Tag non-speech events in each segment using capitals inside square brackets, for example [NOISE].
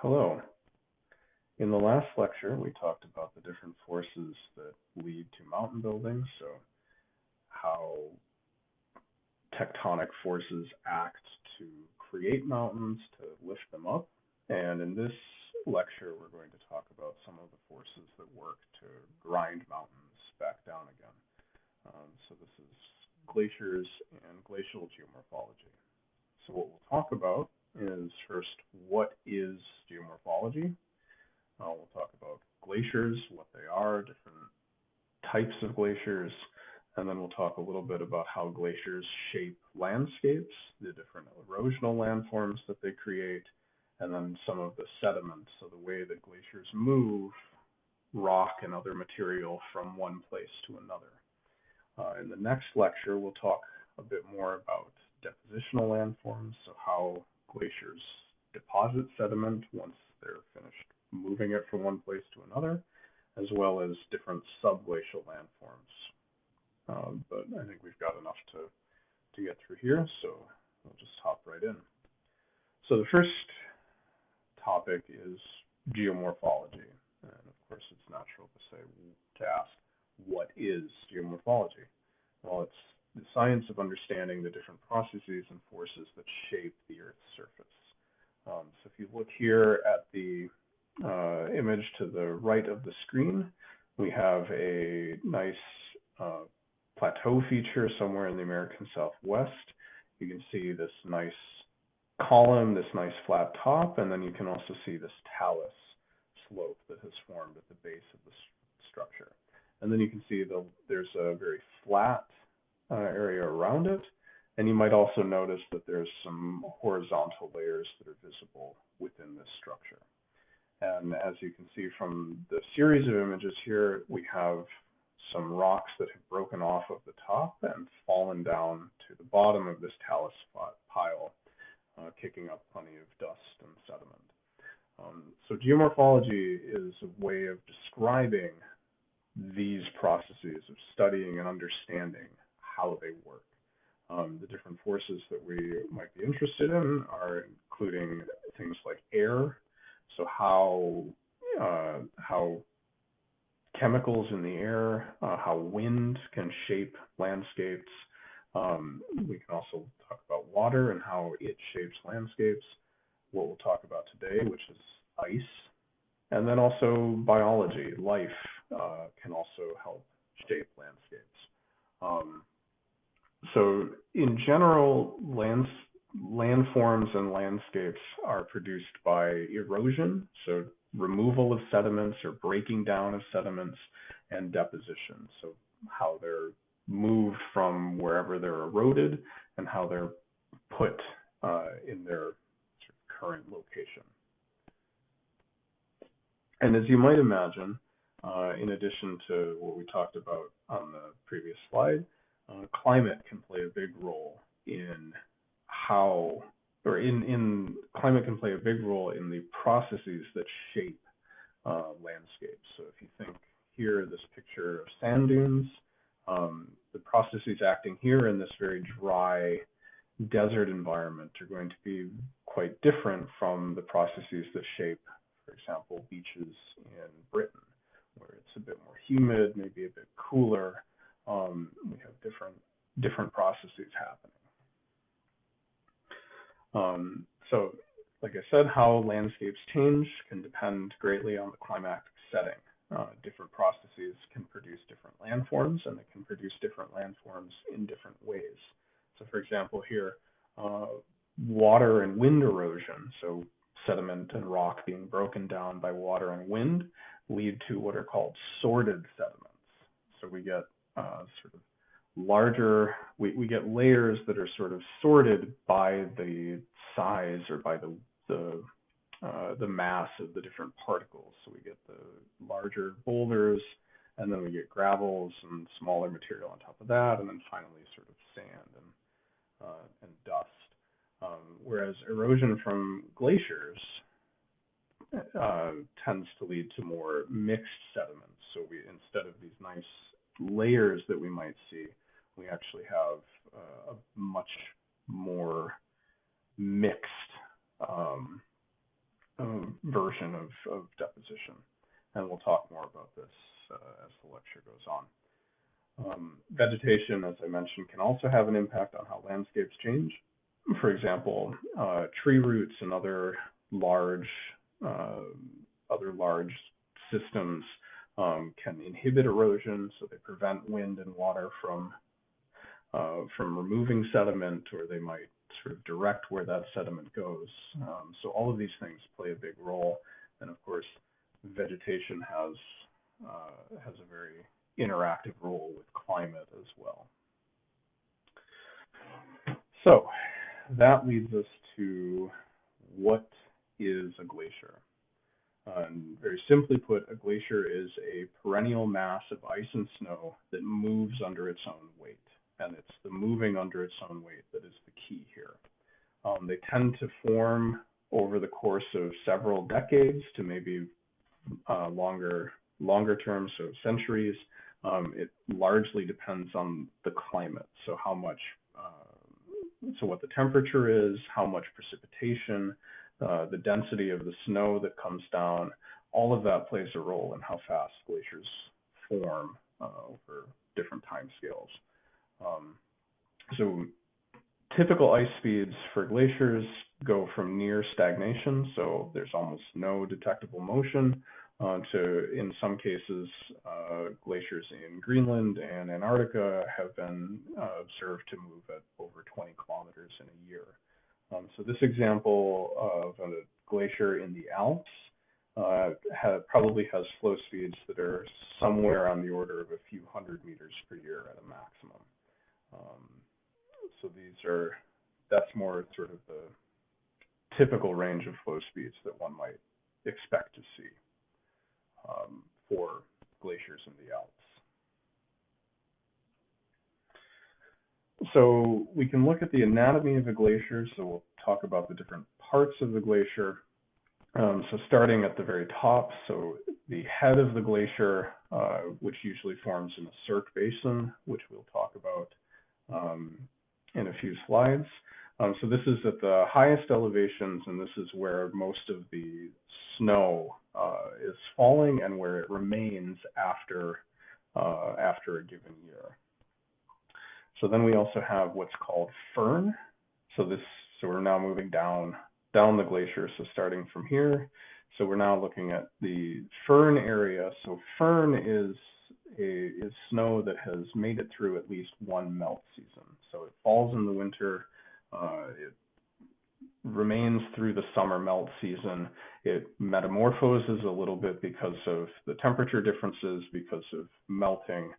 Hello. In the last lecture, we talked about the different forces that lead to mountain building, so how tectonic forces act to create mountains, to lift them up. And in this lecture, we're going to talk about some of the forces that work to grind mountains back down again. Um, so this is glaciers and glacial geomorphology. So what we'll talk about is first, what is geomorphology? Uh, we'll talk about glaciers, what they are, different types of glaciers, and then we'll talk a little bit about how glaciers shape landscapes, the different erosional landforms that they create, and then some of the sediments, so the way that glaciers move rock and other material from one place to another. Uh, in the next lecture, we'll talk a bit more about depositional landforms, so how glaciers deposit sediment once they're finished moving it from one place to another, as well as different subglacial landforms. Um, but I think we've got enough to, to get through here, so we'll just hop right in. So the first topic is geomorphology. And of course, it's natural to say, to ask, what is geomorphology? Well, it's science of understanding the different processes and forces that shape the Earth's surface. Um, so if you look here at the uh, image to the right of the screen, we have a nice uh, plateau feature somewhere in the American Southwest. You can see this nice column, this nice flat top, and then you can also see this talus slope that has formed at the base of the structure. And then you can see the, there's a very flat uh, area around it. And you might also notice that there's some horizontal layers that are visible within this structure. And as you can see from the series of images here, we have some rocks that have broken off of the top and fallen down to the bottom of this talus pile, uh, kicking up plenty of dust and sediment. Um, so geomorphology is a way of describing these processes of studying and understanding how they work. Um, the different forces that we might be interested in are including things like air, so how uh, how chemicals in the air, uh, how wind can shape landscapes. Um, we can also talk about water and how it shapes landscapes. What we'll talk about today, which is ice, and then also biology, life uh, can also help shape landscapes. Um, so in general, lands, landforms and landscapes are produced by erosion, so removal of sediments or breaking down of sediments, and deposition, so how they're moved from wherever they're eroded and how they're put uh, in their current location. And as you might imagine, uh, in addition to what we talked about on the previous slide, uh, climate can play a big role in how, or in, in climate can play a big role in the processes that shape uh, landscapes. So if you think here, this picture of sand dunes, um, the processes acting here in this very dry desert environment are going to be quite different from the processes that shape, for example, beaches in Britain, where it's a bit more humid, maybe a bit cooler, um, we have different different processes happening. Um, so, like I said, how landscapes change can depend greatly on the climatic setting. Uh, different processes can produce different landforms, and they can produce different landforms in different ways. So, for example, here, uh, water and wind erosion, so sediment and rock being broken down by water and wind, lead to what are called sorted sediments. So we get uh, sort of larger, we, we get layers that are sort of sorted by the size or by the, the, uh, the mass of the different particles. So we get the larger boulders, and then we get gravels and smaller material on top of that, and then finally sort of sand and, uh, and dust. Um, whereas erosion from glaciers uh, tends to lead to more mixed sediments. So we instead of these nice layers that we might see, we actually have uh, a much more mixed um, um, version of, of deposition. And we'll talk more about this uh, as the lecture goes on. Um, vegetation, as I mentioned, can also have an impact on how landscapes change. For example, uh, tree roots and other large uh, other large systems um, can inhibit erosion, so they prevent wind and water from uh, from removing sediment, or they might sort of direct where that sediment goes. Um, so all of these things play a big role, and of course, vegetation has uh, has a very interactive role with climate as well. So that leads us to what is a glacier? Um, very simply put, a glacier is a perennial mass of ice and snow that moves under its own weight. And it's the moving under its own weight that is the key here. Um, they tend to form over the course of several decades to maybe uh, longer longer term, so centuries. Um, it largely depends on the climate, so how much, uh, so what the temperature is, how much precipitation, uh, the density of the snow that comes down, all of that plays a role in how fast glaciers form uh, over different time scales. Um, so typical ice speeds for glaciers go from near stagnation, so there's almost no detectable motion, uh, to in some cases, uh, glaciers in Greenland and Antarctica have been uh, observed to move at over 20 kilometers in a year. Um, so this example of a glacier in the Alps uh, have, probably has flow speeds that are somewhere on the order of a few hundred meters per year at a maximum. Um, so these are, that's more sort of the typical range of flow speeds that one might expect to see um, for glaciers in the Alps. So we can look at the anatomy of a glacier. So we'll talk about the different parts of the glacier. Um, so starting at the very top, so the head of the glacier, uh, which usually forms in a cirque basin, which we'll talk about um, in a few slides. Um, so this is at the highest elevations, and this is where most of the snow uh, is falling and where it remains after uh, after a given year. So then we also have what's called firn. So this, so we're now moving down down the glacier. So starting from here, so we're now looking at the firn area. So firn is a, is snow that has made it through at least one melt season. So it falls in the winter. Uh, it remains through the summer melt season. It metamorphoses a little bit because of the temperature differences, because of melting,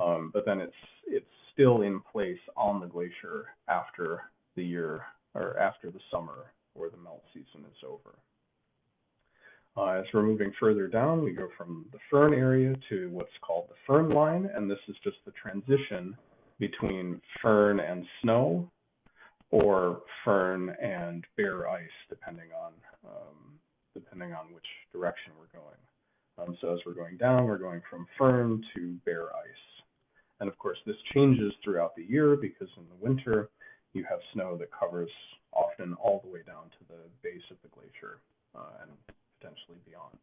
um, but then it's it's still in place on the glacier after the year or after the summer or the melt season is over. Uh, as we're moving further down, we go from the firn area to what's called the firn line, and this is just the transition between firn and snow, or firn and bare ice, depending on um, depending on which direction we're going. Um, so as we're going down, we're going from firn to bare ice. And of course, this changes throughout the year because in the winter, you have snow that covers often all the way down to the base of the glacier uh, and potentially beyond.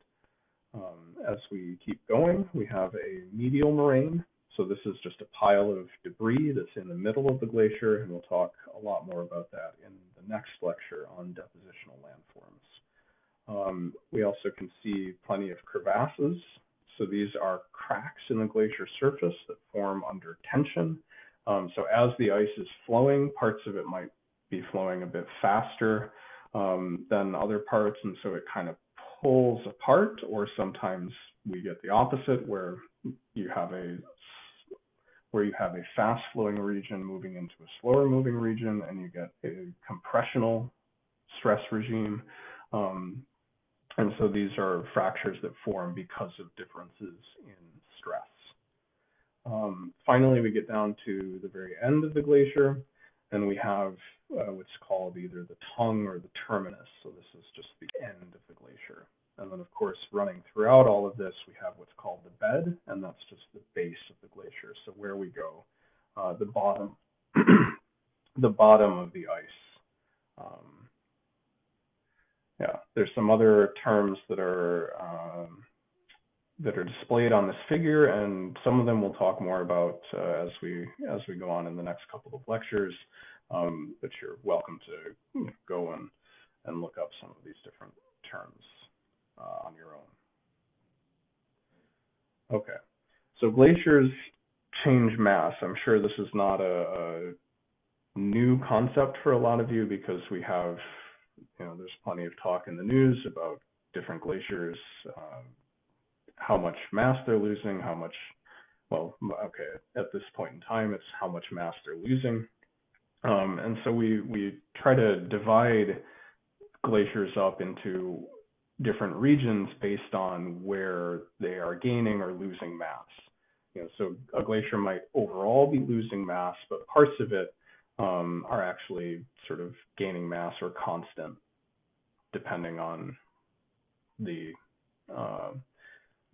Um, as we keep going, we have a medial moraine. So this is just a pile of debris that's in the middle of the glacier, and we'll talk a lot more about that in the next lecture on depositional landforms. Um, we also can see plenty of crevasses so these are cracks in the glacier surface that form under tension. Um, so as the ice is flowing, parts of it might be flowing a bit faster um, than other parts, and so it kind of pulls apart, or sometimes we get the opposite, where you have a where you have a fast flowing region moving into a slower moving region, and you get a compressional stress regime. Um, and so these are fractures that form because of differences in stress. Um, finally, we get down to the very end of the glacier, and we have uh, what's called either the tongue or the terminus. So this is just the end of the glacier. And then, of course, running throughout all of this, we have what's called the bed, and that's just the base of the glacier. So where we go, uh, the bottom, [CLEARS THROAT] the bottom of the ice. Um, Yeah, there's some other terms that are um, that are displayed on this figure, and some of them we'll talk more about uh, as we as we go on in the next couple of lectures. Um, but you're welcome to go and and look up some of these different terms uh, on your own. Okay, so glaciers change mass. I'm sure this is not a, a new concept for a lot of you because we have, you know, there's plenty of talk in the news about different glaciers, um, how much mass they're losing, how much, well, okay, at this point in time, it's how much mass they're losing. Um, and so we, we try to divide glaciers up into different regions based on where they are gaining or losing mass. You know, so a glacier might overall be losing mass, but parts of it um, are actually sort of gaining mass or constant, depending on the uh,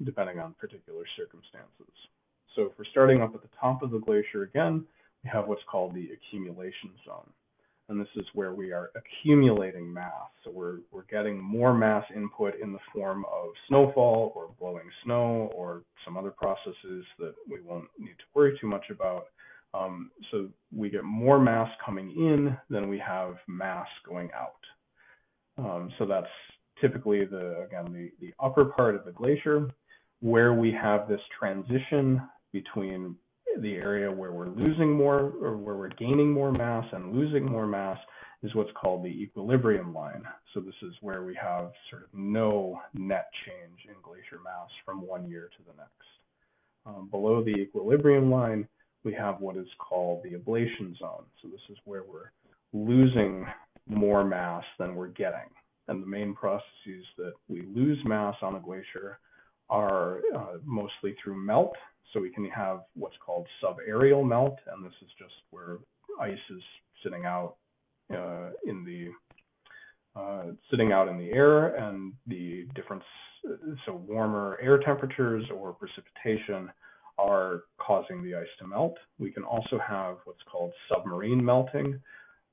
depending on particular circumstances. So if we're starting up at the top of the glacier again, we have what's called the accumulation zone and this is where we are accumulating mass. So we're, we're getting more mass input in the form of snowfall or blowing snow or some other processes that we won't need to worry too much about. Um, so we get more mass coming in than we have mass going out. Um, so that's typically the, again, the, the upper part of the glacier where we have this transition between the area where we're losing more or where we're gaining more mass and losing more mass is what's called the equilibrium line. So this is where we have sort of no net change in glacier mass from one year to the next. Um, below the equilibrium line, we have what is called the ablation zone. So this is where we're losing more mass than we're getting. And the main processes that we lose mass on a glacier are uh, mostly through melt, so we can have what's called subaerial melt, and this is just where ice is sitting out uh, in the uh, sitting out in the air, and the difference. So warmer air temperatures or precipitation are causing the ice to melt. We can also have what's called submarine melting,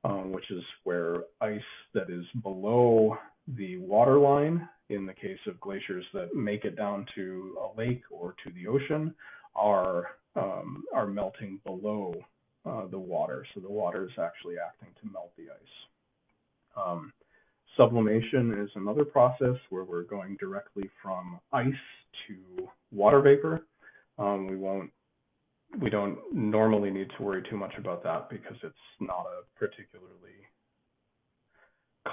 um, which is where ice that is below the water line, in the case of glaciers that make it down to a lake or to the ocean, are um, are melting below uh, the water. So the water is actually acting to melt the ice. Um, sublimation is another process where we're going directly from ice to water vapor. Um, we won't we don't normally need to worry too much about that because it's not a particularly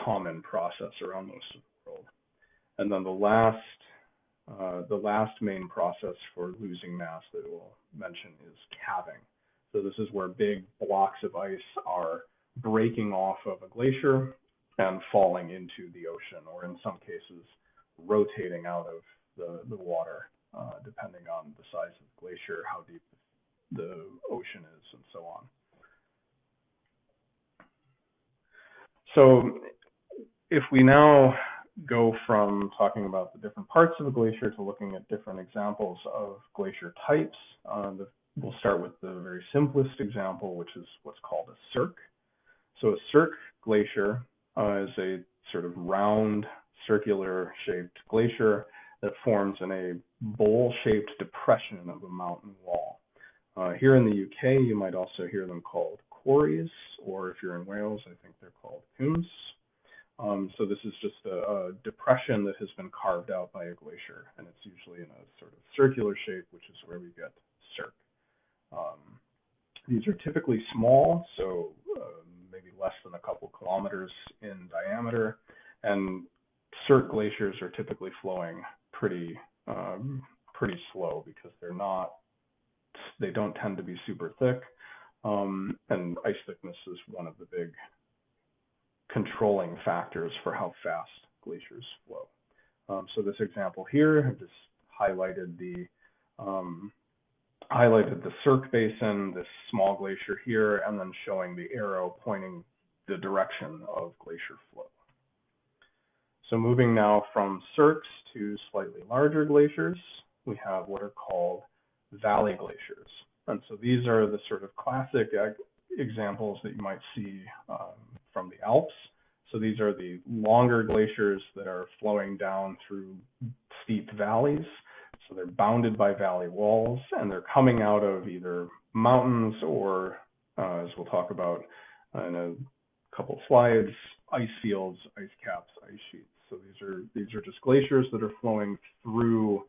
common process around most of the world. And then the last uh, the last main process for losing mass that we'll mention is calving. So this is where big blocks of ice are breaking off of a glacier and falling into the ocean, or in some cases, rotating out of the, the water, uh, depending on the size of the glacier, how deep the ocean is, and so on. So if we now go from talking about the different parts of a glacier to looking at different examples of glacier types. Uh, the, we'll start with the very simplest example, which is what's called a cirque. So a cirque glacier uh, is a sort of round, circular shaped glacier that forms in a bowl-shaped depression of a mountain wall. Uh, here in the UK, you might also hear them called corries, or if you're in Wales, I think they're called cwms. Um, so this is just a, a, depression that has been carved out by a glacier, and it's usually in a sort of circular shape, which is where we get cirque. Um, these are typically small, so uh, maybe less than a couple kilometers in diameter, and cirque glaciers are typically flowing pretty um, pretty slow because they're not they don't tend to be super thick, um, and ice thickness is one of the big controlling factors for how fast glaciers flow. Um, so this example here, I've just highlighted the um, highlighted the Cirque Basin, this small glacier here, and then showing the arrow pointing the direction of glacier flow. So moving now from cirques to slightly larger glaciers, we have what are called valley glaciers. And so these are the sort of classic examples that you might see um, from the Alps. So these are the longer glaciers that are flowing down through steep valleys. So they're bounded by valley walls and they're coming out of either mountains or, uh, as we'll talk about in a couple slides, ice fields, ice caps, ice sheets. So these are these are just glaciers that are flowing through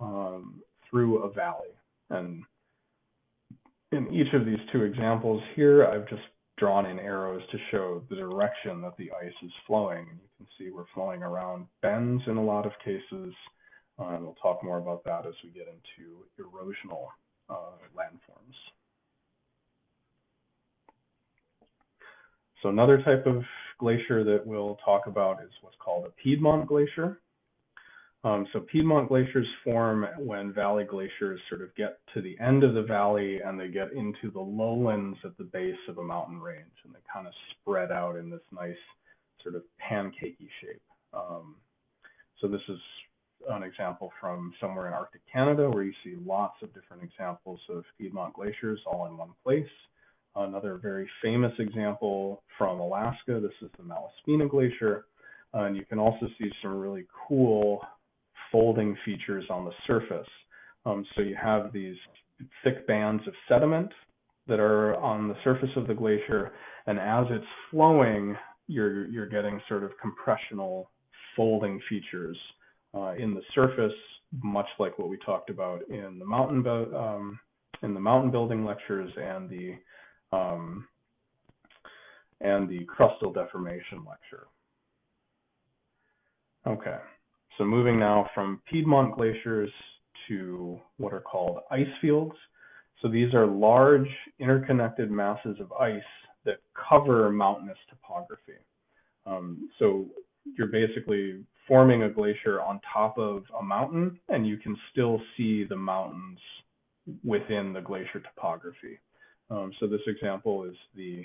um, through a valley. And in each of these two examples here, I've just drawn in arrows to show the direction that the ice is flowing. You can see we're flowing around bends in a lot of cases. Uh, and we'll talk more about that as we get into erosional uh, landforms. So another type of glacier that we'll talk about is what's called a Piedmont glacier. Um, so Piedmont glaciers form when valley glaciers sort of get to the end of the valley and they get into the lowlands at the base of a mountain range and they kind of spread out in this nice sort of pancakey shape. Um, so this is an example from somewhere in Arctic Canada where you see lots of different examples of Piedmont glaciers all in one place. Another very famous example from Alaska, this is the Malaspina Glacier. Uh, and you can also see some really cool folding features on the surface. Um, so you have these thick bands of sediment that are on the surface of the glacier, and as it's flowing, you're you're getting sort of compressional folding features uh, in the surface, much like what we talked about in the mountain um, in the mountain building lectures and the um, and the crustal deformation lecture. Okay. So moving now from Piedmont glaciers to what are called ice fields. So these are large interconnected masses of ice that cover mountainous topography. Um, so you're basically forming a glacier on top of a mountain and you can still see the mountains within the glacier topography. Um, so this example is the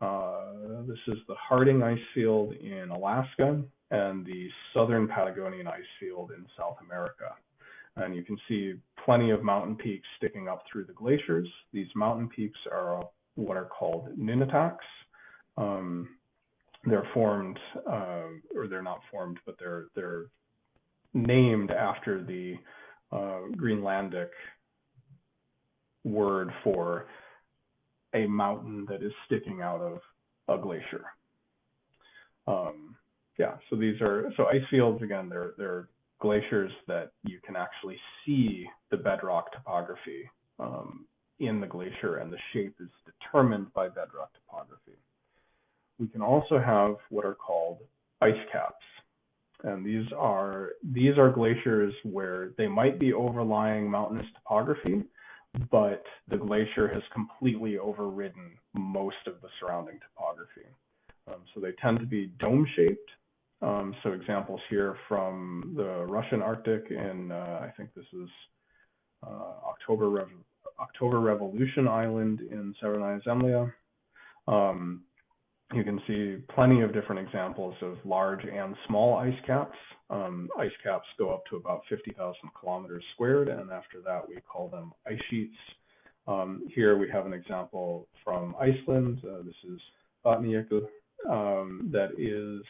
uh, this is the Harding ice field in Alaska and the southern Patagonian ice field in South America. And you can see plenty of mountain peaks sticking up through the glaciers. These mountain peaks are what are called nunataks. Um, they're formed, uh, or they're not formed, but they're they're named after the uh, Greenlandic word for a mountain that is sticking out of a glacier. Um, yeah, so these are so ice fields again. They're they're glaciers that you can actually see the bedrock topography um, in the glacier, and the shape is determined by bedrock topography. We can also have what are called ice caps, and these are these are glaciers where they might be overlying mountainous topography, but the glacier has completely overridden most of the surrounding topography. Um, so they tend to be dome shaped um, so examples here from the Russian Arctic, and uh, I think this is uh, October, October Revolution Island in Severnaya Zemlya. Um, you can see plenty of different examples of large and small ice caps. Um, ice caps go up to about 50,000 kilometers squared, and after that we call them ice sheets. Um, here we have an example from Iceland. Uh, this is Vatnajökull, um, that is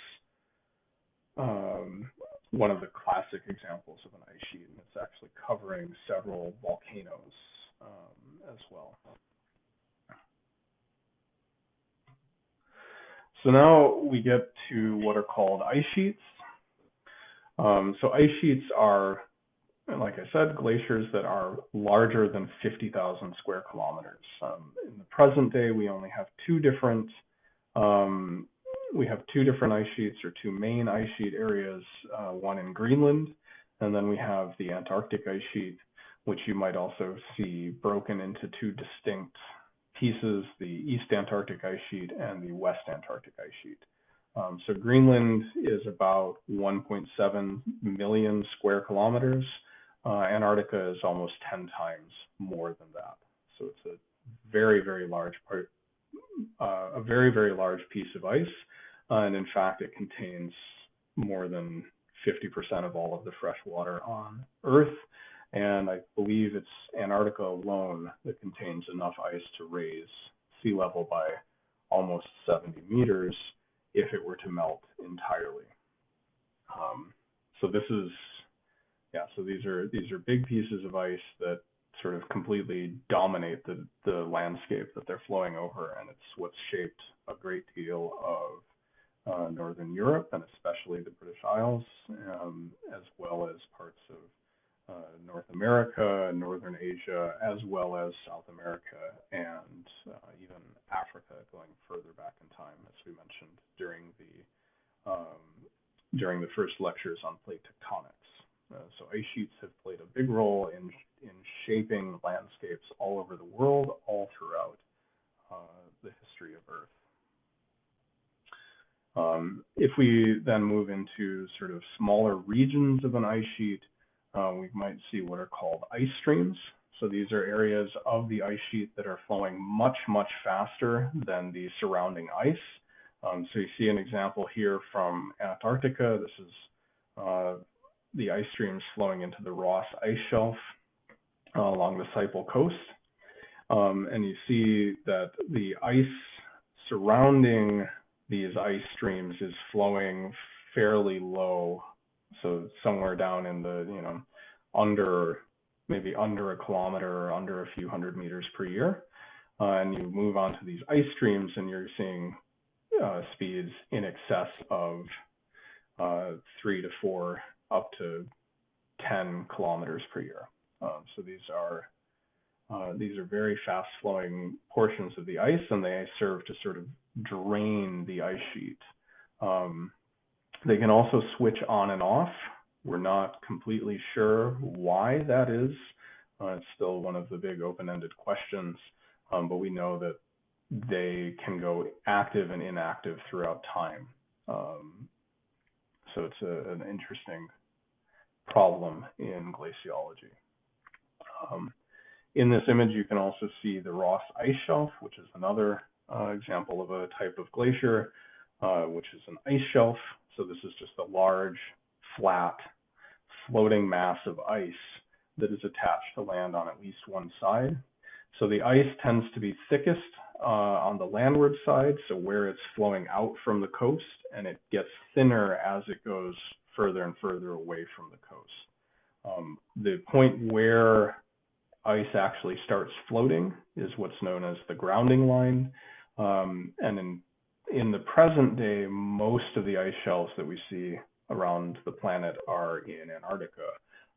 um, one of the classic examples of an ice sheet, and it's actually covering several volcanoes um, as well. So now we get to what are called ice sheets. Um, so ice sheets are, like I said, glaciers that are larger than 50,000 square kilometers. Um, in the present day, we only have two different um, we have two different ice sheets or two main ice sheet areas, uh, one in Greenland, and then we have the Antarctic ice sheet, which you might also see broken into two distinct pieces, the East Antarctic ice sheet and the West Antarctic ice sheet. Um, so Greenland is about 1.7 million square kilometers. Uh, Antarctica is almost 10 times more than that. So it's a very, very large part, uh, a very, very large piece of ice. And in fact, it contains more than 50% of all of the fresh water on Earth. And I believe it's Antarctica alone that contains enough ice to raise sea level by almost 70 meters. if it were to melt entirely. Um, so this is, yeah, so these are these are big pieces of ice that sort of completely dominate the, the landscape that they're flowing over, and it's what's shaped a great deal of uh, Northern Europe and especially the British Isles, um, as well as parts of uh, North America, Northern Asia, as well as South America, and uh, even Africa, going further back in time, as we mentioned during the um, during the first lectures on plate tectonics. Uh, so ice sheets have played a big role in in shaping landscapes all over the world, all throughout uh, the history of Earth. Um, if we then move into sort of smaller regions of an ice sheet, uh, we might see what are called ice streams. So these are areas of the ice sheet that are flowing much, much faster than the surrounding ice. Um, so you see an example here from Antarctica. This is uh, the ice streams flowing into the Ross Ice Shelf uh, along the Siple coast. Um, and you see that the ice surrounding these ice streams is flowing fairly low, so somewhere down in the, you know, under, maybe under a kilometer or under a few hundred meters per year. Uh, and you move on to these ice streams and you're seeing uh, speeds in excess of uh, three to four, up to 10 kilometers per year. Um, so these are uh, these are very fast flowing portions of the ice and they serve to sort of drain the ice sheet. Um, they can also switch on and off. We're not completely sure why that is. Uh, it's still one of the big open-ended questions, um, but we know that they can go active and inactive throughout time. Um, so it's a, an interesting problem in glaciology. Um, in this image, you can also see the Ross Ice Shelf, which is another uh, example of a type of glacier, uh, which is an ice shelf. So this is just a large, flat, floating mass of ice that is attached to land on at least one side. So the ice tends to be thickest uh, on the landward side, so where it's flowing out from the coast, and it gets thinner as it goes further and further away from the coast. Um, the point where ice actually starts floating is what's known as the grounding line. Um, and in, in the present day, most of the ice shelves that we see around the planet are in Antarctica.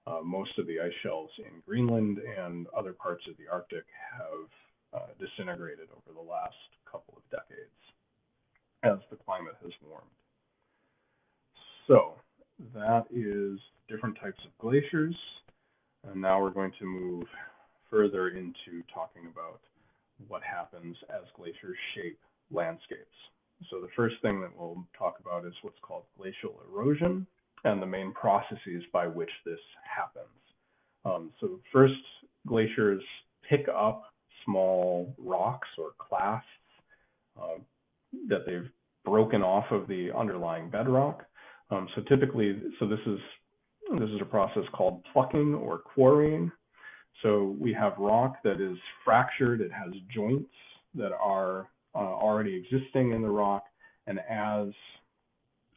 Uh, most of the ice shelves in Greenland and other parts of the Arctic have uh, disintegrated over the last couple of decades as the climate has warmed. So that is different types of glaciers. And now we're going to move further into talking about what happens as glaciers shape landscapes. So the first thing that we'll talk about is what's called glacial erosion and the main processes by which this happens. Um, so first, glaciers pick up small rocks or clasts uh, that they've broken off of the underlying bedrock. Um, so typically, so this is this is a process called plucking or quarrying. So we have rock that is fractured, it has joints that are uh, already existing in the rock, and as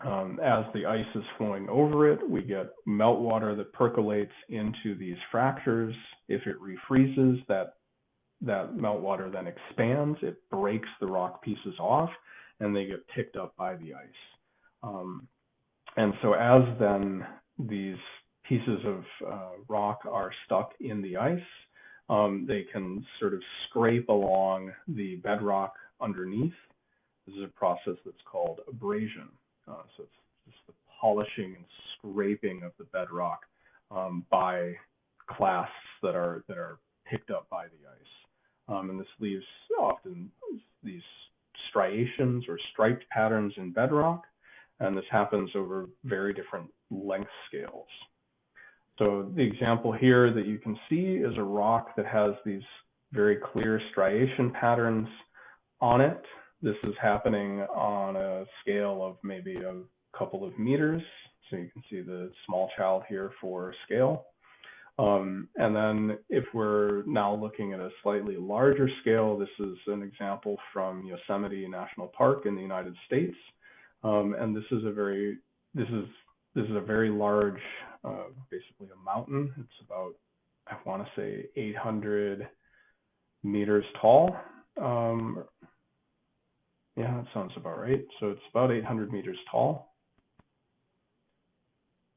um, as the ice is flowing over it, we get meltwater that percolates into these fractures. If it refreezes, that that meltwater then expands, it breaks the rock pieces off, and they get picked up by the ice. Um, and so as then these pieces of uh, rock are stuck in the ice, um, they can sort of scrape along the bedrock underneath. This is a process that's called abrasion. Uh, so it's just the polishing and scraping of the bedrock um, by clasts that are that are picked up by the ice. Um, and this leaves often these striations or striped patterns in bedrock, and this happens over very different length scales. So the example here that you can see is a rock that has these very clear striation patterns on it. This is happening on a scale of maybe a couple of meters. So you can see the small child here for scale. Um, and then if we're now looking at a slightly larger scale, this is an example from Yosemite National Park in the United States. Um, and this is a very this is this is a very large, uh, basically a mountain. It's about I want to say 800 meters tall. Um, yeah, that sounds about right. So it's about 800 meters tall.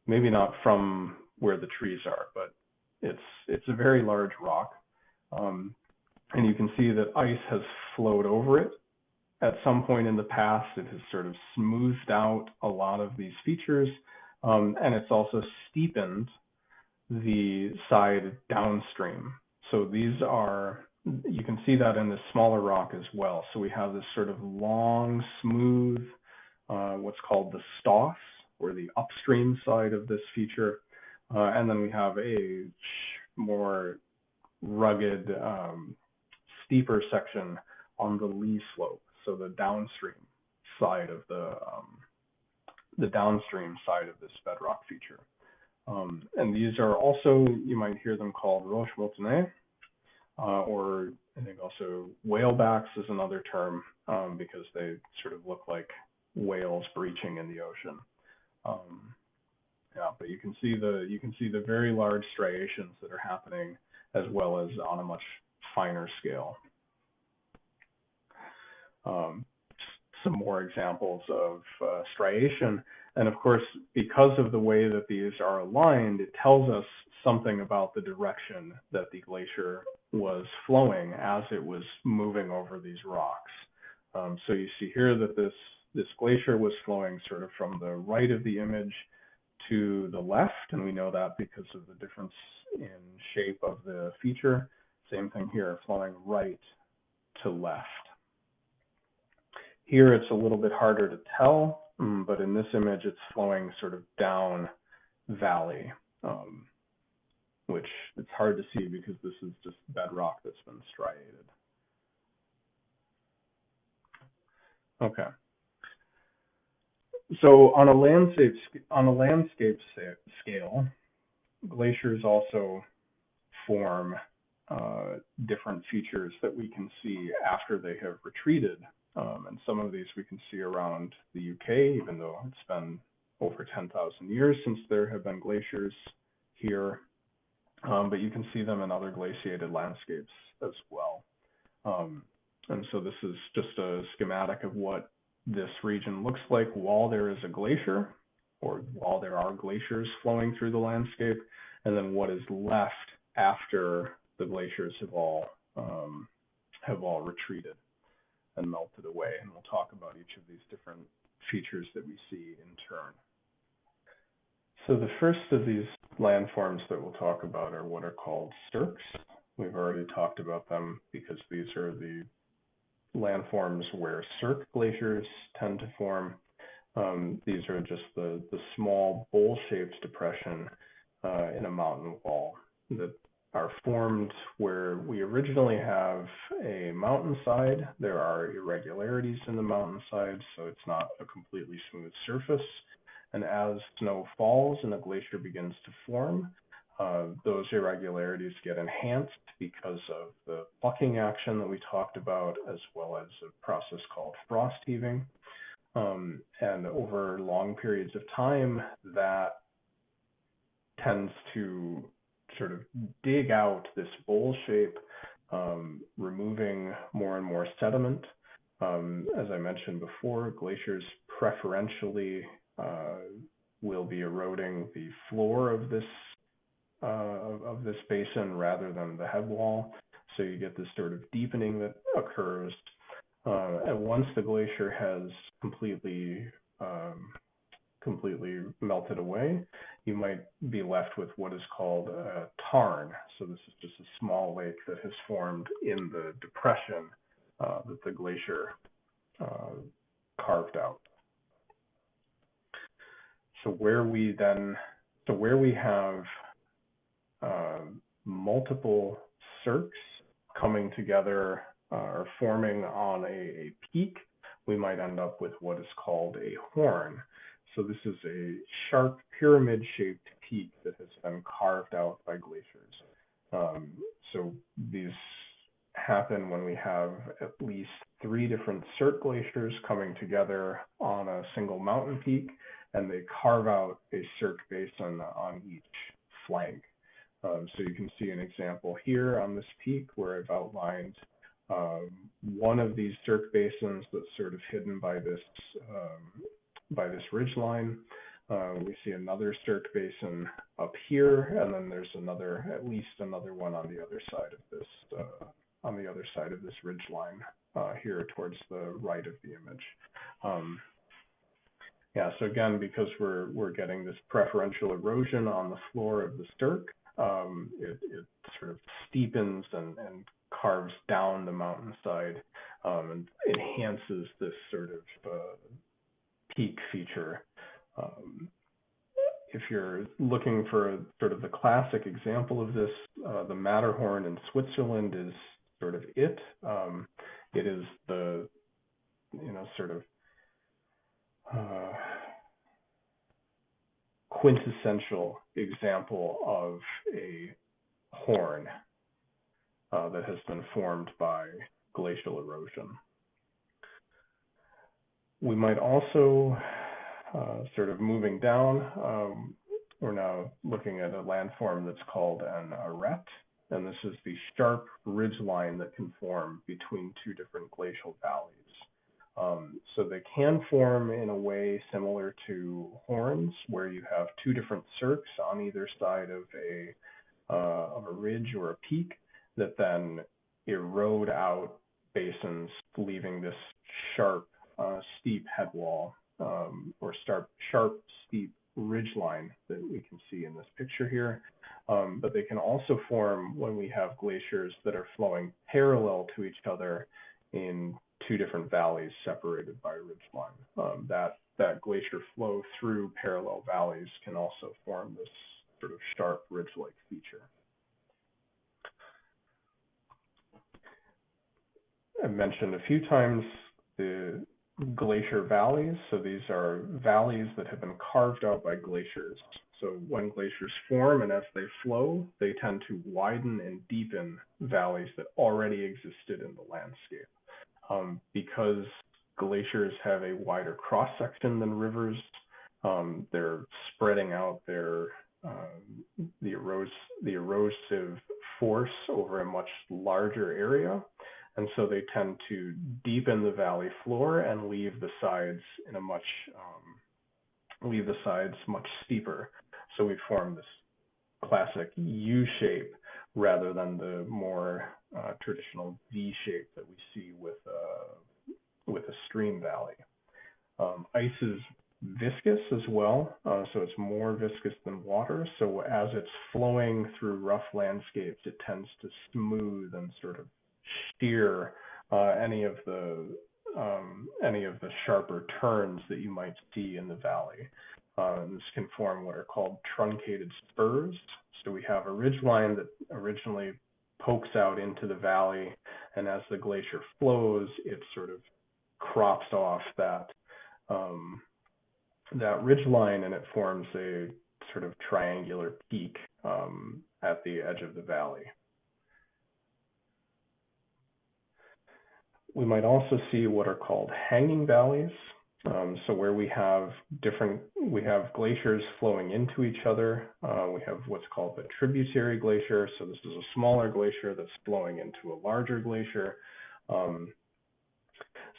Maybe not from where the trees are, but it's it's a very large rock. Um, and you can see that ice has flowed over it at some point in the past. It has sort of smoothed out a lot of these features, um, and it's also steepened the side downstream. So these are, you can see that in the smaller rock as well. So we have this sort of long, smooth, uh, what's called the stoss, or the upstream side of this feature. Uh, and then we have a more rugged, um, steeper section on the lee slope, so the downstream side of the um, the downstream side of this bedrock feature. Um, and these are also, you might hear them called roche moutonnées, uh, or I think also whalebacks is another term um, because they sort of look like whales breaching in the ocean. Um, yeah, but you can see the you can see the very large striations that are happening as well as on a much finer scale. Um, some more examples of uh, striation. And of course, because of the way that these are aligned, it tells us something about the direction that the glacier was flowing as it was moving over these rocks. Um, so you see here that this, this glacier was flowing sort of from the right of the image to the left, and we know that because of the difference in shape of the feature. Same thing here, flowing right to left. Here it's a little bit harder to tell, mm, but in this image it's flowing sort of down valley, um, which it's hard to see because this is just bedrock that's been striated. Okay. So on a landscape on a landscape scale, glaciers also form uh, different features that we can see after they have retreated. Um, and some of these we can see around the UK, even though it's been over 10,000 years since there have been glaciers here. Um, but you can see them in other glaciated landscapes as well. Um, and so this is just a schematic of what this region looks like while there is a glacier or while there are glaciers flowing through the landscape, and then what is left after the glaciers have all um, have all retreated and melted away. And we'll talk about each of these different features that we see in turn. So the first of these landforms that we'll talk about are what are called cirques. We've already talked about them because these are the landforms where cirque glaciers tend to form. Um, these are just the, the small bowl-shaped depression uh, in a mountain wall that are formed where we originally have a mountainside. There are irregularities in the mountainside, so it's not a completely smooth surface. And as snow falls and a glacier begins to form, uh, those irregularities get enhanced because of the plucking action that we talked about, as well as a process called frost heaving. Um, and over long periods of time, that tends to sort of dig out this bowl shape, um, removing more and more sediment. Um, as I mentioned before, glaciers preferentially uh, will be eroding the floor of this uh, of this basin rather than the head wall. So you get this sort of deepening that occurs. Uh, and once the glacier has completely um, completely melted away, you might be left with what is called a tarn. So this is just a small lake that has formed in the depression uh, that the glacier uh, carved out. So where we then, so where we have uh, multiple cirques coming together uh, or forming on a, a peak, we might end up with what is called a horn. So this is a sharp pyramid-shaped peak that has been carved out by glaciers. Um, so these happen when we have at least three different cirque glaciers coming together on a single mountain peak, and they carve out a cirque basin on each flank. Um, so you can see an example here on this peak where I've outlined um, one of these cirque basins that's sort of hidden by this um, by this ridge line. Uh, we see another cirque basin up here, and then there's another, at least another one on the other side of this, uh, on the other side of this ridge line uh, here towards the right of the image. Um, yeah, so again, because we're we're getting this preferential erosion on the floor of the cirque, um, it, it sort of steepens and, and carves down the mountainside um, and enhances this sort of uh, peak feature. Um, if you're looking for sort of the classic example of this, uh, the Matterhorn in Switzerland is sort of it. Um, it is the, you know, sort of uh, quintessential example of a horn uh, that has been formed by glacial erosion. We might also, uh, sort of moving down, um, we're now looking at a landform that's called an arête, and this is the sharp ridge line that can form between two different glacial valleys. Um, so they can form in a way similar to horns, where you have two different cirques on either side of a uh, of a ridge or a peak that then erode out basins, leaving this sharp steep head wall um, or sharp, sharp, steep ridge line that we can see in this picture here. Um, but they can also form when we have glaciers that are flowing parallel to each other in two different valleys separated by a ridge line. Um, that, that glacier flow through parallel valleys can also form this sort of sharp ridge-like feature. I mentioned a few times the glacier valleys. So these are valleys that have been carved out by glaciers. So when glaciers form and as they flow, they tend to widen and deepen valleys that already existed in the landscape. Um, because glaciers have a wider cross section than rivers, um, they're spreading out their um, the, eros the erosive force over a much larger area. And so they tend to deepen the valley floor and leave the sides in a much, um, leave the sides much steeper. So we form this classic U shape rather than the more uh, traditional V shape that we see with, uh, with a stream valley. Um, ice is viscous as well, uh, so it's more viscous than water. So as it's flowing through rough landscapes, it tends to smooth and sort of steer uh, any of the um, any of the sharper turns that you might see in the valley. Uh, this can form what are called truncated spurs. So we have a ridge line that originally pokes out into the valley, and as the glacier flows, it sort of crops off that um, that ridge line, and it forms a sort of triangular peak um, at the edge of the valley. We might also see what are called hanging valleys. Um, so where we have different, we have glaciers flowing into each other. Uh, we have what's called the tributary glacier. So this is a smaller glacier that's flowing into a larger glacier. Um,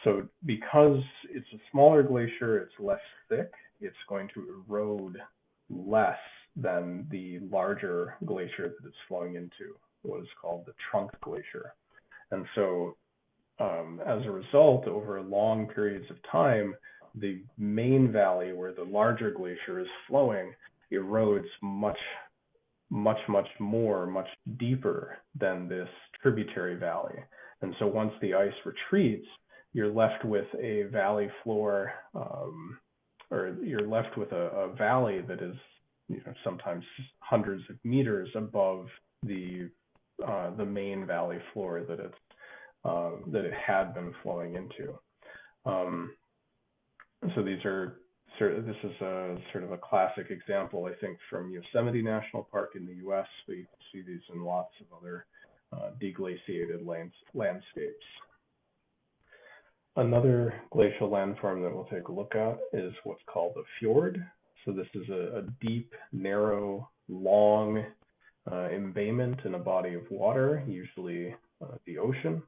so because it's a smaller glacier, it's less thick, it's going to erode less than the larger glacier that it's flowing into, what is called the trunk glacier. And so um, as a result, over long periods of time, the main valley where the larger glacier is flowing erodes much, much, much more, much deeper than this tributary valley. And so once the ice retreats, you're left with a valley floor, um, or you're left with a, a valley that is you know, sometimes hundreds of meters above the uh, the main valley floor that it's um, that it had been flowing into. Um, so these are this is a sort of a classic example, I think, from Yosemite National Park in the U.S. We see these in lots of other uh, deglaciated lands landscapes. Another glacial landform that we'll take a look at is what's called a fjord. So this is a, a deep, narrow, long uh, embayment in a body of water, usually uh, the ocean.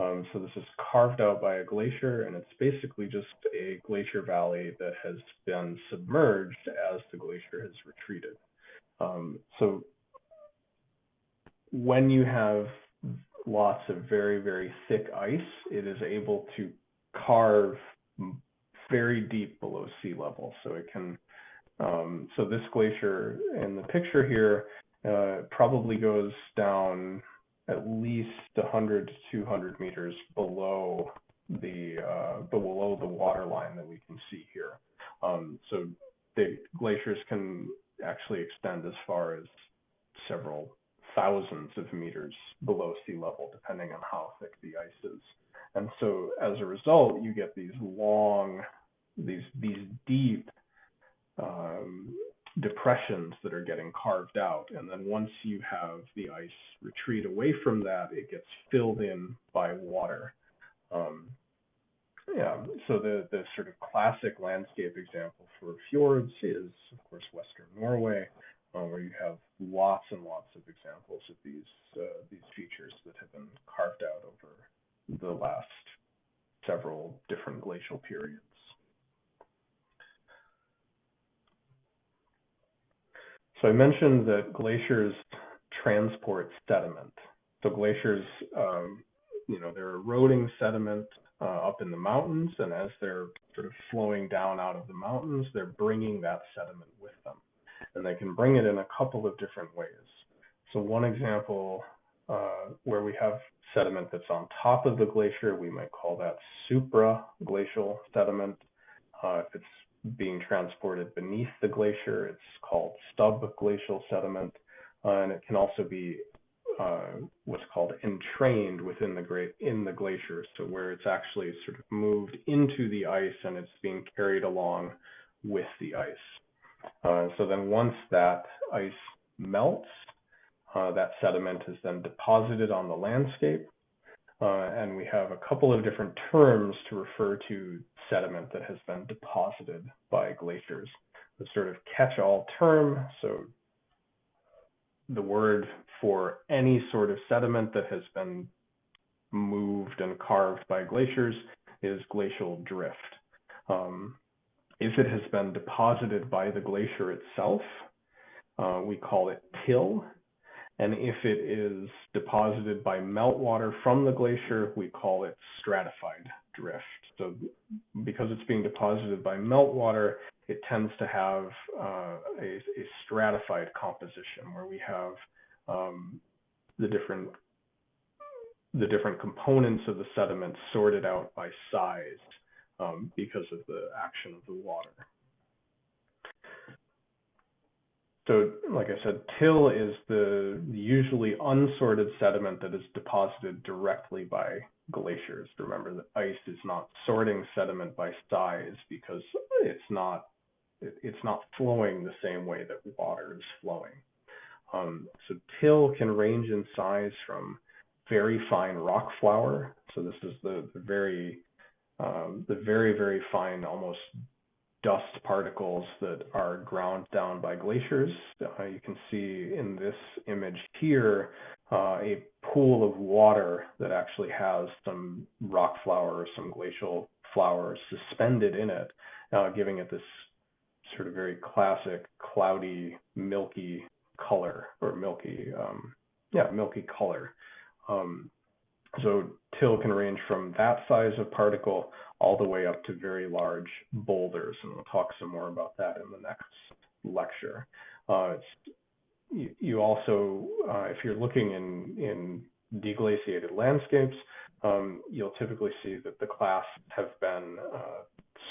Um, so this is carved out by a glacier, and it's basically just a glacier valley that has been submerged as the glacier has retreated. Um, so when you have lots of very, very thick ice, it is able to carve very deep below sea level. So it can, um, so this glacier in the picture here uh, probably goes down at least 100 to 200 meters below the uh, below the water line that we can see here. Um, so the glaciers can actually extend as far as several thousands of meters below sea level, depending on how thick the ice is. And so as a result, you get these long, these these deep um, depressions that are getting carved out. And then once you have the ice retreat away from that, it gets filled in by water. Um, yeah, so the, the sort of classic landscape example for fjords is, of course, Western Norway, uh, where you have lots and lots of examples of these uh, these features that have been carved out over the last several different glacial periods. So I mentioned that glaciers transport sediment. So glaciers, um, you know, they're eroding sediment uh, up in the mountains, and as they're sort of flowing down out of the mountains, they're bringing that sediment with them. And they can bring it in a couple of different ways. So one example uh, where we have sediment that's on top of the glacier, we might call that supraglacial sediment. Uh, if it's being transported beneath the glacier. It's called subglacial sediment, uh, and it can also be uh, what's called entrained within the in the glacier, so where it's actually sort of moved into the ice and it's being carried along with the ice. Uh, so then once that ice melts, uh, that sediment is then deposited on the landscape uh, and we have a couple of different terms to refer to sediment that has been deposited by glaciers. The sort of catch-all term, so the word for any sort of sediment that has been moved and carved by glaciers is glacial drift. Um, if it has been deposited by the glacier itself, uh, we call it till, and if it is deposited by meltwater from the glacier, we call it stratified drift. So because it's being deposited by meltwater, it tends to have uh, a, a, stratified composition where we have um, the different the different components of the sediment sorted out by size um, because of the action of the water. So, like I said, till is the usually unsorted sediment that is deposited directly by glaciers. Remember that ice is not sorting sediment by size because it's not it's not flowing the same way that water is flowing. Um, so till can range in size from very fine rock flour. So this is the, the very um, the very very fine, almost dust particles that are ground down by glaciers. Uh, you can see in this image here uh, a pool of water that actually has some rock flour some glacial flour suspended in it, uh, giving it this sort of very classic cloudy, milky color or milky, um, yeah, milky color. Um, so till can range from that size of particle all the way up to very large boulders, and we'll talk some more about that in the next lecture. Uh, you, you, also, uh, if you're looking in, in deglaciated landscapes, um, you'll typically see that the clasts have been uh,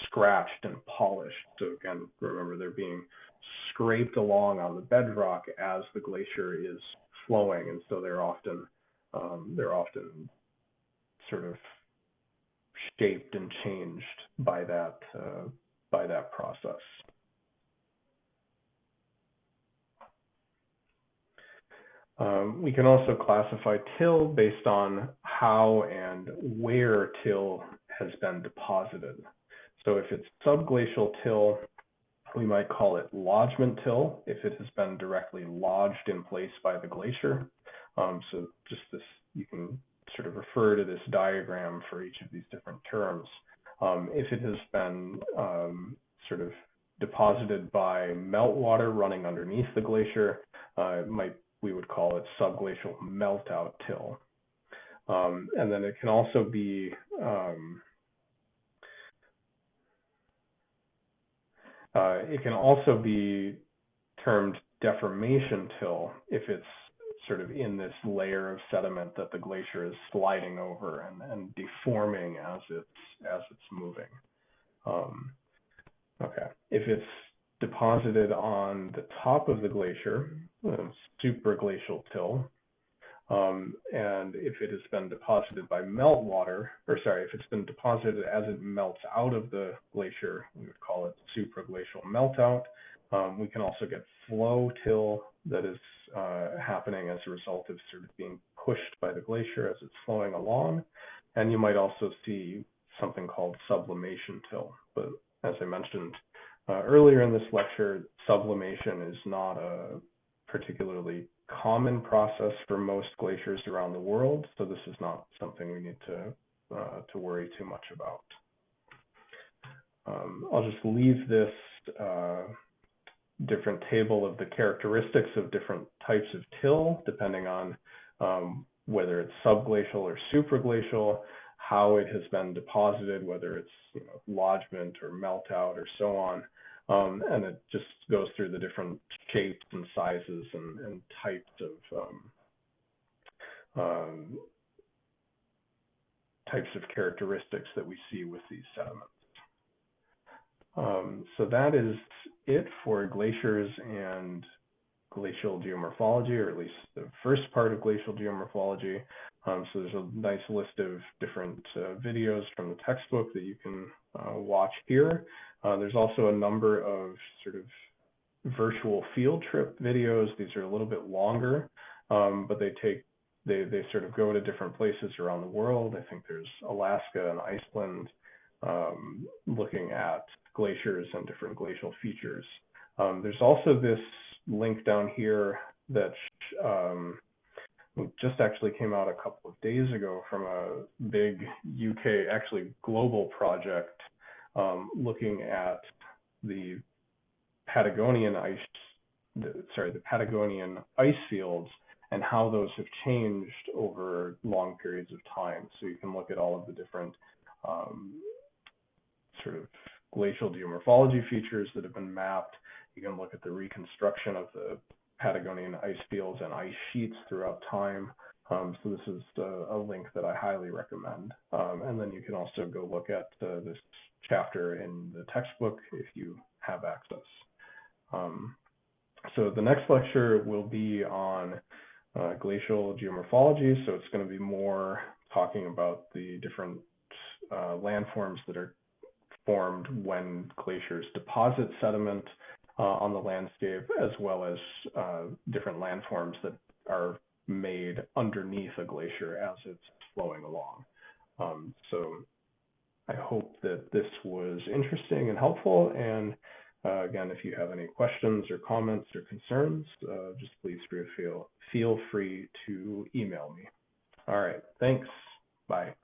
scratched and polished. So again, remember they're being scraped along on the bedrock as the glacier is flowing, and so they're often um, they're often sort of shaped and changed by that uh, by that process. Um, we can also classify till based on how and where till has been deposited. So if it's subglacial till, we might call it lodgement till if it has been directly lodged in place by the glacier. Um, so just this, you can sort of refer to this diagram for each of these different terms. Um, if it has been um, sort of deposited by meltwater running underneath the glacier, uh, might we would call it subglacial meltout till. Um, and then it can also be um, uh, it can also be termed deformation till if it's sort of in this layer of sediment that the glacier is sliding over and, and deforming as it's as it's moving. Um, okay, if it's deposited on the top of the glacier, superglacial till, um, and if it has been deposited by meltwater, or sorry, if it's been deposited as it melts out of the glacier, we would call it supraglacial meltout. Um, we can also get flow till that is uh, happening as a result of sort of being pushed by the glacier as it's flowing along. And you might also see something called sublimation till. But as I mentioned uh, earlier in this lecture, sublimation is not a particularly common process for most glaciers around the world, so this is not something we need to uh, to worry too much about. Um, I'll just leave this uh, different table of the characteristics of different types of till, depending on um, whether it's subglacial or supraglacial, how it has been deposited, whether it's you know, lodgement or meltout or so on. Um, and it just goes through the different shapes and sizes and, and types of um, um, types of characteristics that we see with these sediments. Um, so that is it for glaciers and glacial geomorphology, or at least the first part of glacial geomorphology. Um, so there's a nice list of different uh, videos from the textbook that you can uh, watch here. Uh, there's also a number of sort of virtual field trip videos. These are a little bit longer, um, but they take they they sort of go to different places around the world. I think there's Alaska and Iceland, um, looking at glaciers and different glacial features. Um, there's also this link down here that um, just actually came out a couple of days ago from a big UK, actually global project um, looking at the Patagonian ice, the, sorry, the Patagonian ice fields and how those have changed over long periods of time. So you can look at all of the different um, sort of glacial geomorphology features that have been mapped. You can look at the reconstruction of the Patagonian ice fields and ice sheets throughout time. Um, so this is a, a, link that I highly recommend. Um, and then you can also go look at uh, this chapter in the textbook if you have access. Um, so the next lecture will be on uh, glacial geomorphology. So it's going to be more talking about the different uh, landforms that are formed when glaciers deposit sediment uh, on the landscape, as well as uh, different landforms that are made underneath a glacier as it's flowing along. Um, so I hope that this was interesting and helpful. And uh, again, if you have any questions or comments or concerns, uh, just please feel, feel free to email me. All right, thanks. Bye.